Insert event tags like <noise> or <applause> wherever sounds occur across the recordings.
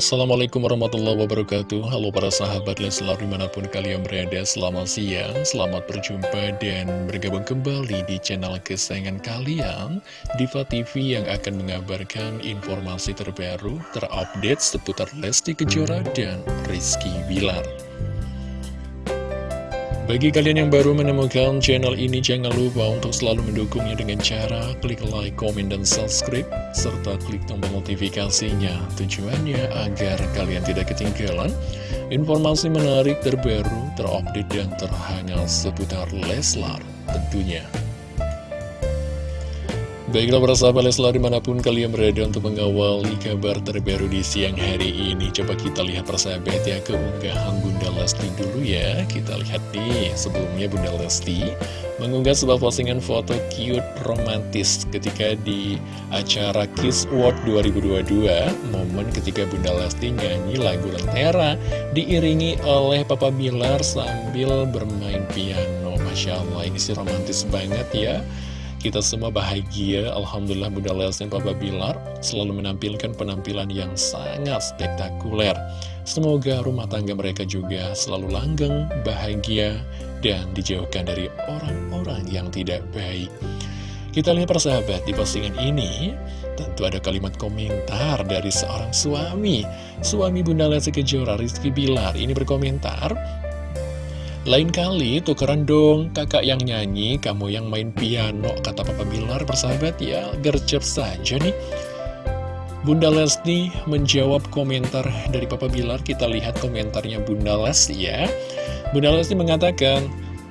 Assalamualaikum warahmatullahi wabarakatuh. Halo para sahabat Leslar di mana pun kalian berada Selamat siang, selamat berjumpa dan bergabung kembali di channel kesayangan kalian Diva TV yang akan mengabarkan informasi terbaru Terupdate seputar Lesti Kejora dan Rizky Bilar bagi kalian yang baru menemukan channel ini, jangan lupa untuk selalu mendukungnya dengan cara klik like, komen, dan subscribe, serta klik tombol notifikasinya. Tujuannya agar kalian tidak ketinggalan informasi menarik terbaru, terupdate, dan terhangat seputar Leslar tentunya. Baiklah para sahabat Leslar di mana pun kalian berada untuk mengawali kabar terbaru di siang hari ini. Coba kita lihat persahabat ya keunggahan Bunda Lesti dulu ya. Kita lihat nih sebelumnya Bunda Lesti mengunggah sebuah postingan foto cute romantis ketika di acara Kiss World 2022 Momen ketika Bunda Lesti nyanyi lagu Lentera diiringi oleh Papa Bilar sambil bermain piano. Masya Allah ini sih romantis banget ya kita semua bahagia, Alhamdulillah Bunda Lesti dan Papa Bilar selalu menampilkan penampilan yang sangat spektakuler. Semoga rumah tangga mereka juga selalu langgeng, bahagia, dan dijauhkan dari orang-orang yang tidak baik. Kita lihat persahabat di postingan ini, tentu ada kalimat komentar dari seorang suami. Suami Bunda Lesti Kejora, Rizky Bilar, ini berkomentar, lain kali tukeran dong kakak yang nyanyi, kamu yang main piano, kata Papa Bilar persahabat ya, gercep saja nih. Bunda Lesti menjawab komentar dari Papa Bilar, kita lihat komentarnya Bunda Lesti ya. Bunda Lesti mengatakan,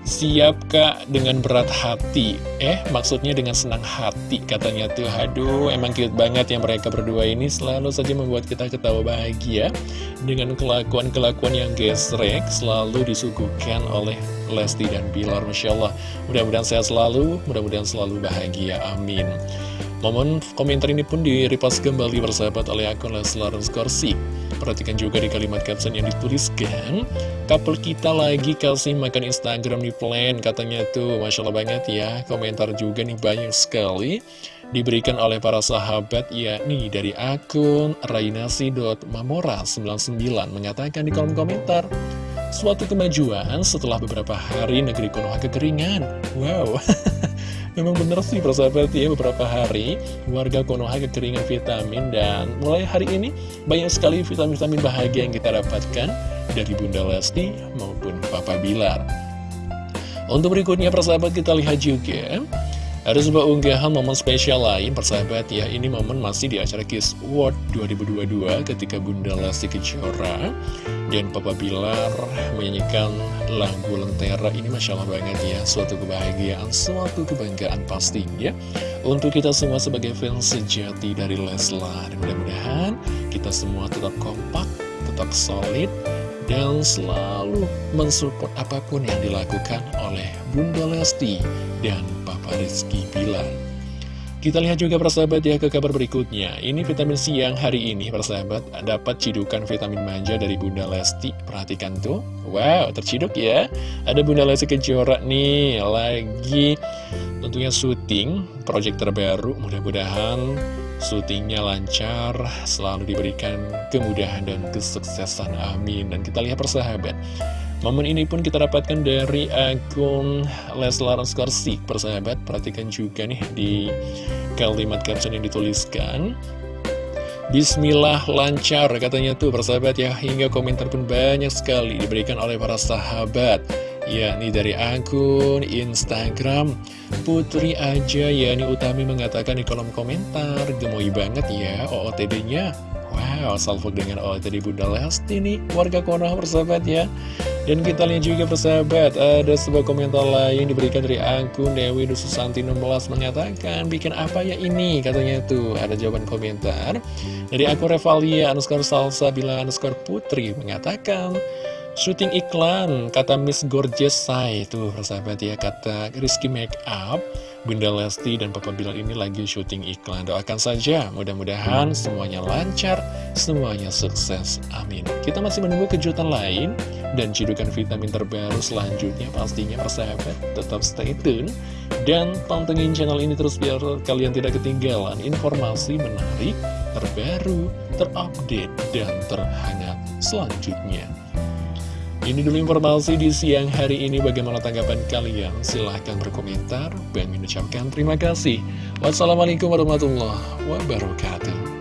Siap kak dengan berat hati. Eh maksudnya dengan senang hati Katanya tuh. Aduh emang cute banget ya mereka berdua ini. Selalu saja membuat kita ketawa bahagia Dengan kelakuan-kelakuan yang gesrek Selalu disuguhkan oleh Lesti dan Bilar Masya Allah Mudah-mudahan sehat selalu Mudah-mudahan selalu bahagia Amin. Momen komentar ini pun direpas kembali bersahabat oleh akun Leslar Skorsi Perhatikan juga di kalimat caption yang dituliskan Couple kita lagi kasih makan Instagram di plan Katanya tuh. Masya Allah banget ya Komentar juga nih banyak sekali. Diberikan oleh para sahabat yakni dari akun rainasi.mamora99 Mengatakan di kolom komentar Suatu kemajuan setelah beberapa hari negeri Konoha kekeringan. Wow <laughs> Memang bener sih persahabat ya beberapa hari warga Konoha kekeringan vitamin dan mulai hari ini banyak sekali vitamin-vitamin bahagia yang kita dapatkan dari Bunda Lesti maupun Papa Bilar. Untuk berikutnya persahabat kita lihat juga ada sebuah unggahan momen spesial lain persahabat ya. Ini momen masih di acara Kiss World 2022 ketika Bunda Lesti Kejora Dan Papa Bilar menyanyikan lagu Lentera. Ini Masya Allah banget ya. Suatu kebahagiaan, suatu kebanggaan pastinya. Untuk kita semua sebagai fans sejati dari Leslar Mudah-mudahan kita semua tetap kompak, tetap solid dan selalu mensupport apa pun yang dilakukan oleh Bunda Lesti dan Papa Rizky Bilar. Kita lihat juga persahabat ya ke kabar berikutnya. Ini vitamin siang hari ini persahabat Dapat cidukan vitamin manja dari Bunda Lesti. Perhatikan tuh. Wow terciduk ya. Ada Bunda Lesti Kejora nih Lagi. Tentunya syuting Project terbaru Mudah-mudahan syutingnya lancar, selalu diberikan kemudahan dan kesuksesan, amin. Dan kita lihat persahabat, momen ini pun kita dapatkan dari akun Leslar Skorsik, persahabat. Perhatikan juga nih di kalimat caption yang dituliskan. Bismillah lancar katanya tuh persahabat ya Hingga komentar pun banyak sekali diberikan oleh para sahabat yakni dari akun Instagram Putri aja yakni Utami mengatakan di kolom komentar gemoy banget ya OOTD-nya Wow, salvo dengan OOTD Bunda Lesti nih warga Konoha persahabat ya. Dan kita lihat juga persahabat ada sebuah komentar lain diberikan dari akun Dewi Dususanti 16 mengatakan bikin apa ya ini? Katanya tuh ada jawaban komentar dari akun Revalia underscore salsa bila underscore putri mengatakan syuting iklan kata Miss Gorgeous Sai. Tuh persahabat ya kata Rizky Makeup Bunda Lesti dan Papa Bilal ini lagi syuting iklan. Doakan saja mudah-mudahan semuanya lancar semuanya sukses. Amin. Kita masih menunggu kejutan lain dan cidukan vitamin terbaru selanjutnya pastinya persahabat. Tetap stay tune dan pantengin channel ini terus biar kalian tidak ketinggalan informasi menarik terbaru, terupdate, dan terhangat selanjutnya. Ini dulu informasi di siang hari ini. Bagaimana tanggapan kalian? Silahkan berkomentar. Bang mengucapkan terima kasih. Wassalamualaikum warahmatullahi wabarakatuh.